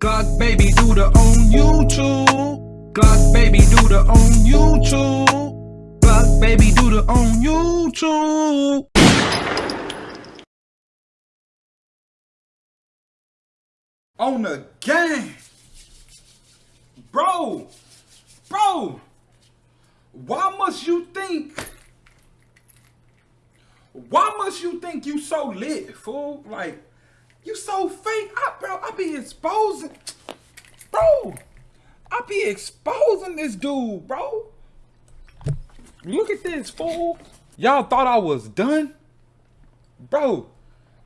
Glock baby do the on YouTube. Glock baby do the on YouTube. Glock baby do the on YouTube. On the game. Bro. Bro. Why must you think? Why must you think you so lit, fool? Like, you so fake. I, bro, I be exposing. Bro, I be exposing this dude, bro. Look at this, fool. Y'all thought I was done? Bro,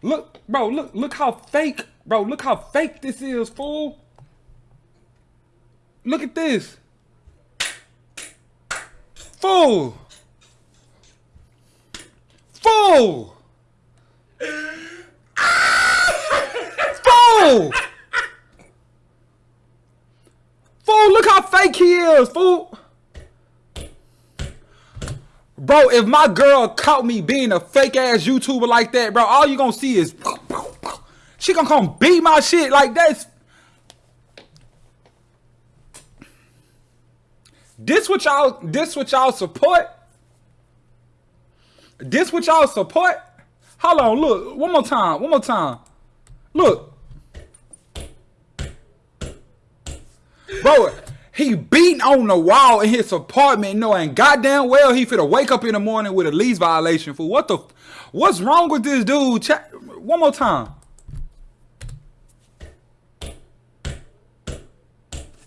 look, bro, look, look how fake, bro, look how fake this is, fool. Look at this. Fool. Fool. Fool! Look how fake he is, fool! Bro, if my girl caught me being a fake ass YouTuber like that, bro, all you gonna see is she gonna come beat my shit like that. This what y'all this what y'all support? This what y'all support? Hold on, look, one more time, one more time. Look. Bro, he beating on the wall in his apartment knowing goddamn well he finna wake up in the morning with a lease violation for what the what's wrong with this dude? Ch one more time.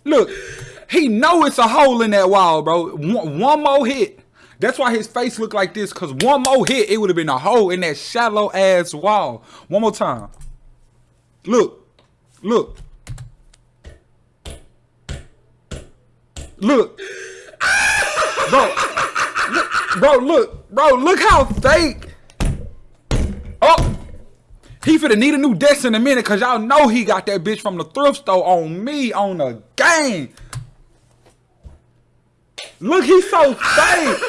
Look, he know it's a hole in that wall, bro. One, one more hit. That's why his face look like this, cause one more hit, it would have been a hole in that shallow ass wall. One more time. Look, look. Look. bro, look, bro, look, bro, look how fake. Oh, he finna need a new desk in a minute because y'all know he got that bitch from the thrift store on me on the game. Look, he's so fake.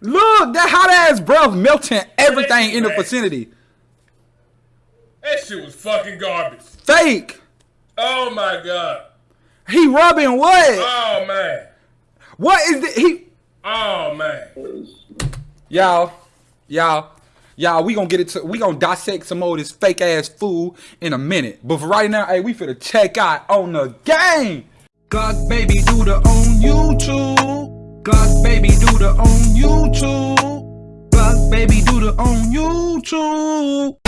Look, that hot ass breath melting everything in the vicinity. That shit was fucking garbage. Fake. Oh my god. He rubbing what? Oh man. What is the he? Oh man. Y'all, y'all, y'all. We gonna get it to. We gonna dissect some more of this fake ass fool in a minute. But for right now, hey, we finna check out on the game. Glock baby do the on YouTube. Glock baby do the on YouTube. Glock baby do the on YouTube.